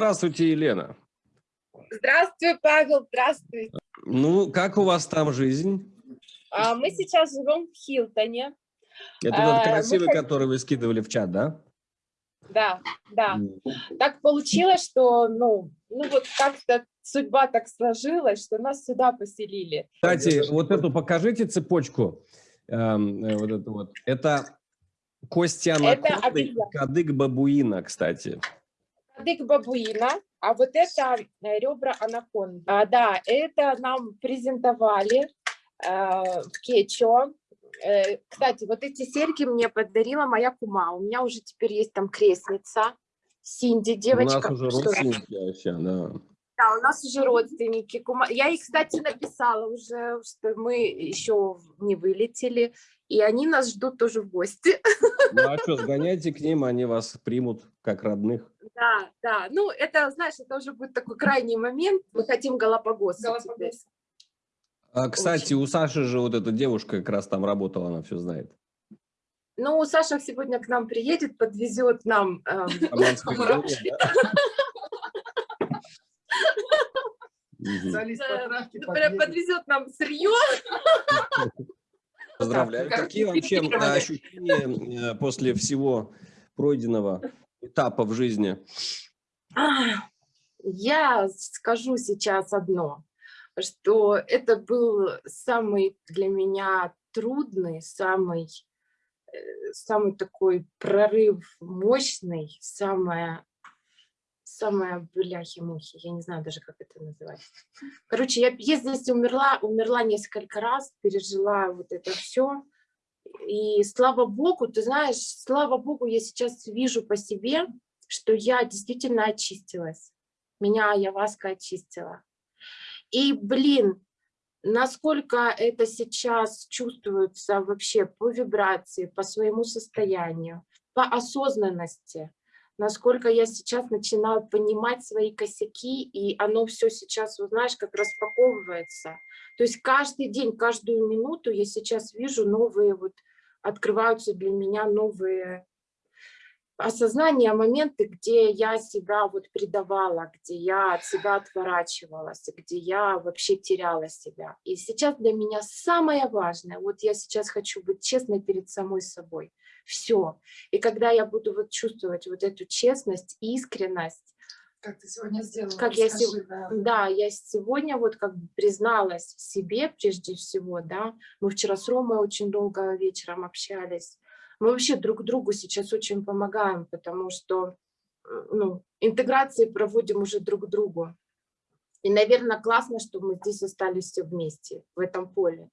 Здравствуйте, Елена. Здравствуй, Павел, здравствуй. Ну, как у вас там жизнь? А, мы сейчас живем в Хилтоне. Это тот А, красивый, мы- который вы скидывали в чат, да? Да, да. Так получилось, что, ну, ну вот как-то судьба так сложилась, что нас сюда поселили. Кстати, вот эту покажите цепочку. Эм, э, вот эту вот. Это кости анаконды, кадык бабуина, кстати. Кадык бабуина, а вот это э, ребра анаконды. А, да, это нам презентовали э, в Кечо. Э, кстати, вот эти серьги мне подарила моя кума. У меня уже теперь есть там крестница. Синди, девочка. У нас уже родственники вообще, да. Да, у нас уже родственники. кума- Я ей, кстати, написала уже, что мы еще не вылетели, и они нас ждут тоже в гости. Ну а что, сгоняйте к ним, они вас примут как родных. Да, да. Ну, это, знаешь, это уже будет такой крайний момент. Мы хотим Галапагос. теперь. А, кстати, у Саши же вот эта девушка как раз там работала, она все знает. Ну, Саша сегодня к нам приедет, подвезет нам. эм, подъедет. подвезет нам сырье. Поздравляю. как Какие вообще э, ощущения э, после всего пройденного этапа в жизни? Я скажу сейчас одно, что это был самый для меня трудный, самый, э, самый такой прорыв мощный, самое, самое бляхи-мухи, я не знаю даже, как это называть. Короче, я, я здесь умерла, умерла несколько раз, пережила вот это все. И слава богу, ты знаешь, слава богу, я сейчас вижу по себе, что я действительно очистилась. Меня Яваска очистила. И, блин, насколько это сейчас чувствуется вообще по вибрации, по своему состоянию, по осознанности, насколько я сейчас начинаю понимать свои косяки, и оно все сейчас, знаешь, как распаковывается. То есть каждый день, каждую минуту я сейчас вижу новые, вот открываются для меня новые осознание, моменты, где я себя вот предавала, где я от себя отворачивалась, где я вообще теряла себя. И сейчас для меня самое важное, вот я сейчас хочу быть честной перед самой собой. Все. И когда я буду вот чувствовать вот эту честность, искренность, Как ты сегодня сделала? Как я Расскажи, сего- да. да, я сегодня вот как бы призналась в себе прежде всего, да. Мы вчера с Ромой очень долго вечером общались. Мы вообще друг другу сейчас очень помогаем, потому что ну, интеграции проводим уже друг другу. И, наверное, классно, что мы здесь остались все вместе, в этом поле.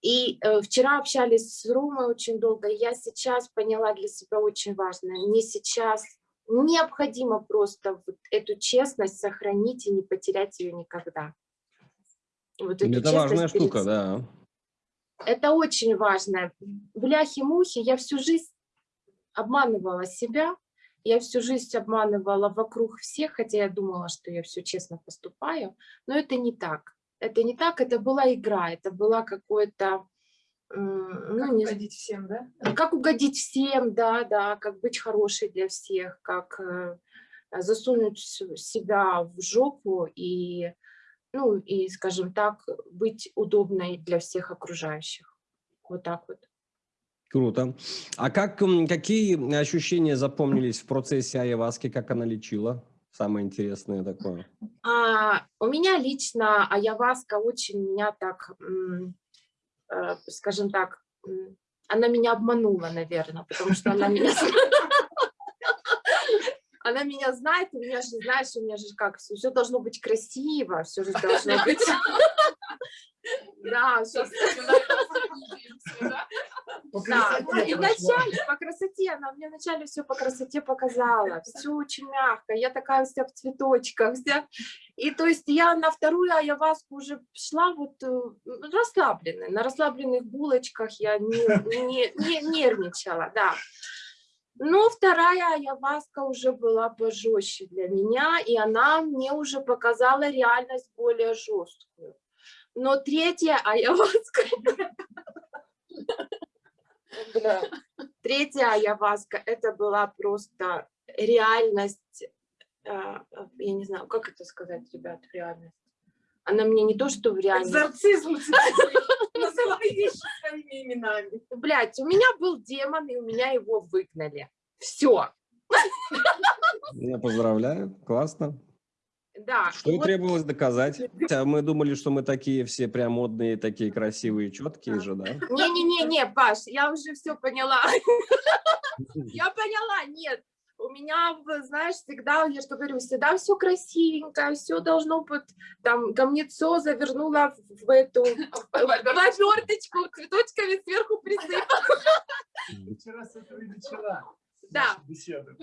И э, вчера общались с Ромой очень долго, я сейчас поняла для себя очень важное. Мне сейчас необходимо просто вот эту честность сохранить и не потерять ее никогда. Вот Это важная перед штука, да. это очень важно. Бляхи-мухи, я всю жизнь обманывала себя, я всю жизнь обманывала вокруг всех, хотя я думала, что я все честно поступаю, но это не так. Это не так, это была игра, это была какое-то, м, Как ну, не угодить всем, да? как угодить всем, да, да, как быть хорошей для всех, как э, засунуть себя в жопу и, ну, и, скажем так, быть удобной для всех окружающих. Вот так вот. Круто. А как, какие ощущения запомнились в процессе Айваски, как она лечила? Самое интересное такое. А, у меня лично Аяваска очень меня так, э, скажем так, она меня обманула, наверное, потому что она меня... Она меня знает, у меня же, знаешь, у меня же как, все, должно быть красиво, все же должно быть... Да, всё По Да, красоте и прошла. вначале по красоте, она мне вначале все по красоте показала, все очень мягко, я такая вся в цветочках, вся. И то есть я на вторую аяваску уже шла вот э, расслабленная, на расслабленных булочках я не, не, не нервничала, да. Но вторая аяваска уже была пожестче для меня, и она мне уже показала реальность более жесткую. Но третья аяваска Бля. Третья аяваска, это была просто реальность а, я не знаю, как это сказать, ребят, реальность. Она мне не то, что в реальность. Экзорцизм. Называй вещи своими именами. Блять, у меня был демон, и у меня его выгнали. Все. Я поздравляю, классно. Да. Что вот- требовалось доказать. А Мы думали, что мы такие все прям модные, такие красивые, четкие же, да? Не-не-не, Паш, я уже все поняла. Я поняла, нет. У меня, знаешь, всегда, я что говорю, всегда все красивенько, все должно быть, там, камнецо завернула в, в эту в оберточку, цветочками сверху присыпала. Вчера с этого и начала Да.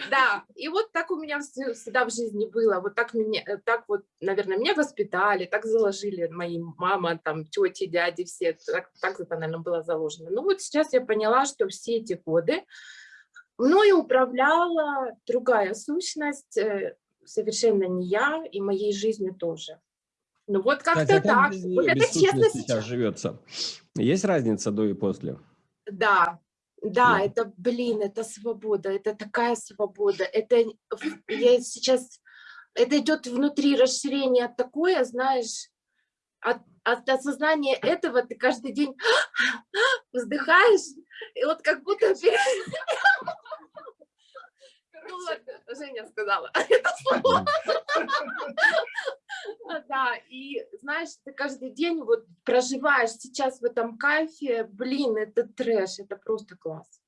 Да, и вот так у меня всегда в жизни было, вот так э, так вот, наверное, меня воспитали, так заложили мои мама, там, тети, дяди, все, так, так это, наверное, было заложено. Ну вот сейчас я поняла, что все эти годы мною управляла другая сущность, э, совершенно не я, и моей жизнью тоже. Ну вот как-то как так, вот это честно сейчас. сейчас живется? Есть разница до и после? Да, да, Да. это, блин, это свобода, это такая свобода. Это я сейчас, это идет внутри расширение такое, знаешь, от, от осознания этого ты каждый день вздыхаешь, и вот как будто Ну Женя сказала это слово. Да, и знаешь, ты каждый день вот проживаешь сейчас в этом кайфе, блин, это трэш, это просто класс.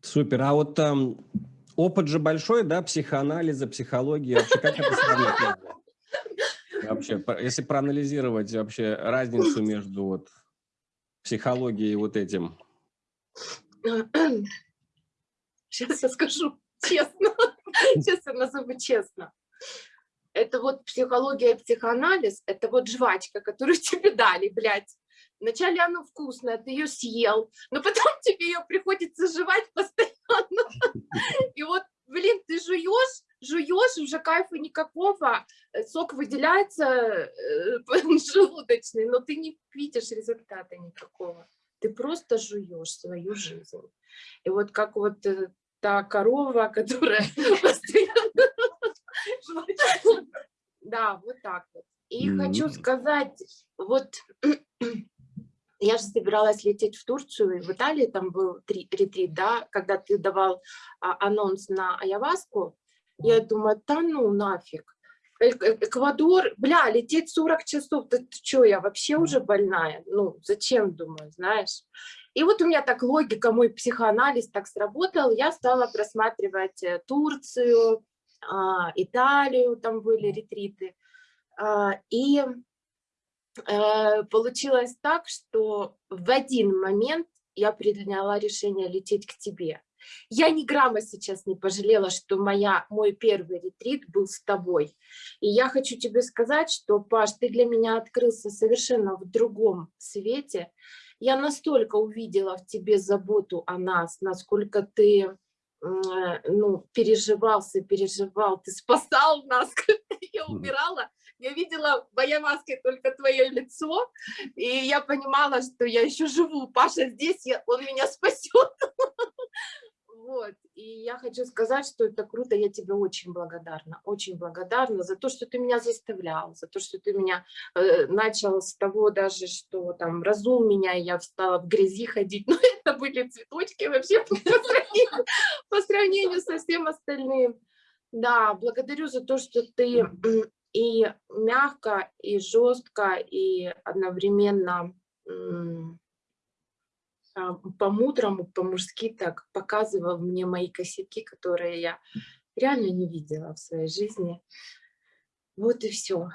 Супер. А вот там опыт же большой, да, психоанализа, психологии. Вообще, как это сравнить? Вообще, если проанализировать вообще разницу между вот психологией и вот этим. Сейчас я скажу честно. Сейчас я назову честно. Это вот психология и психоанализ, это вот жвачка, которую тебе дали, блядь. Вначале она вкусная, ты ее съел, но потом тебе ее приходится жевать постоянно. И вот, блин, ты жуешь, жуешь, уже кайфа никакого, э, сок выделяется э, желудочный, но ты не видишь результата никакого. Ты просто жуешь свою жизнь. И вот как вот э, та корова, которая. Да, вот так вот. И хочу Мгм. сказать, вот я же собиралась лететь в Турцию, в Италии там был три- ретрит, да, когда ты давал а, анонс на Аяваску, я думаю, да ну нафиг. Э- э- Эквадор, бля, лететь 40 часов, да ты что, я вообще уже больная? Ну, зачем, думаю, знаешь? И вот у меня так логика, мой психоанализ так сработал, я стала просматривать э, Турцию, Италию, там были ретриты. А, И э, получилось так, что в один момент я приняла решение лететь к тебе. Я ни грамма сейчас не пожалела, что моя, мой первый ретрит был с тобой. И я хочу тебе сказать, что, Паш, ты для меня открылся совершенно в другом свете. Я настолько увидела в тебе заботу о нас, насколько ты ну, переживался, переживал, ты спасал нас, когда я Мгм. умирала. Я видела в моей маске только твое лицо, и я понимала, что я еще живу. Паша здесь, я- он меня спасет. Вот. И я хочу сказать, что это круто, я тебе очень благодарна, очень благодарна за то, что ты меня заставлял, за то, что ты меня э, начал с того даже, что там разул меня, и я стала в грязи ходить, но это были цветочки вообще по сравнению, по сравнению со всем остальным. Да, благодарю за то, что ты и мягко, и жестко, и одновременно по-мудрому, по-мужски так показывал мне мои косяки, которые я реально не видела в своей жизни. Вот и все.